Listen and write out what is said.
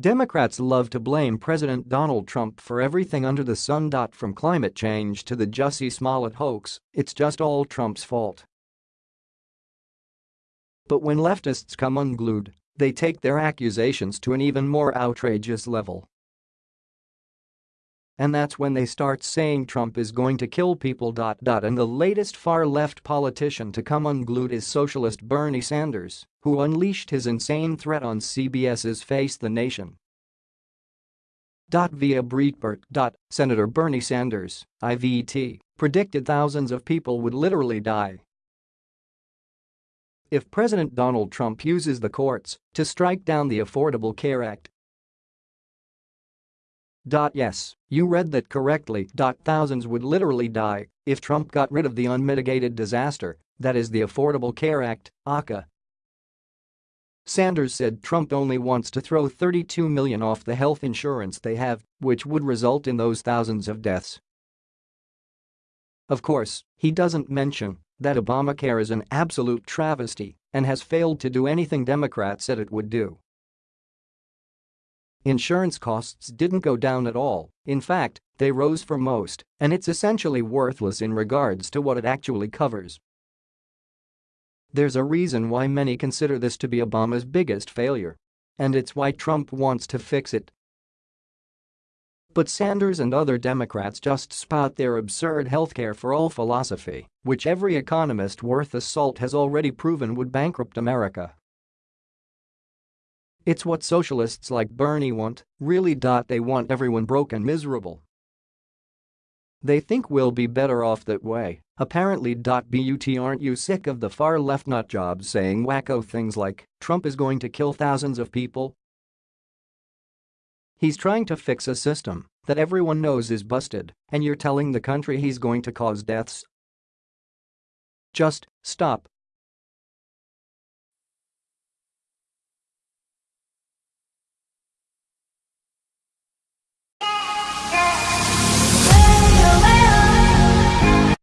Democrats love to blame President Donald Trump for everything under the sun. From climate change to the Jussie Smollett hoax, it's just all Trump's fault. But when leftists come unglued, they take their accusations to an even more outrageous level. And that's when they start saying Trump is going to kill people. And the latest far-left politician to come unglued is socialist Bernie Sanders, who unleashed his insane threat on CBS's Face the Nation. Via Breitbart. Senator Bernie Sanders, IVT, predicted thousands of people would literally die. If President Donald Trump uses the courts to strike down the Affordable Care Act, Yes, you read that correctly. Thousands would literally die if Trump got rid of the unmitigated disaster, that is the Affordable Care Act, ACA. Sanders said Trump only wants to throw 32 million off the health insurance they have, which would result in those thousands of deaths. Of course, he doesn't mention that Obamacare is an absolute travesty and has failed to do anything Democrats said it would do. Insurance costs didn't go down at all, in fact, they rose for most, and it's essentially worthless in regards to what it actually covers. There's a reason why many consider this to be Obama's biggest failure. And it's why Trump wants to fix it. But Sanders and other Democrats just spout their absurd healthcare for all philosophy, which every economist worth a salt has already proven would bankrupt America. It's what socialists like Bernie want, really. Dot they want everyone broke and miserable. They think we'll be better off that way, apparently. But aren't you sick of the far left nutjobs saying wacko things like, Trump is going to kill thousands of people? He's trying to fix a system that everyone knows is busted, and you're telling the country he's going to cause deaths? Just stop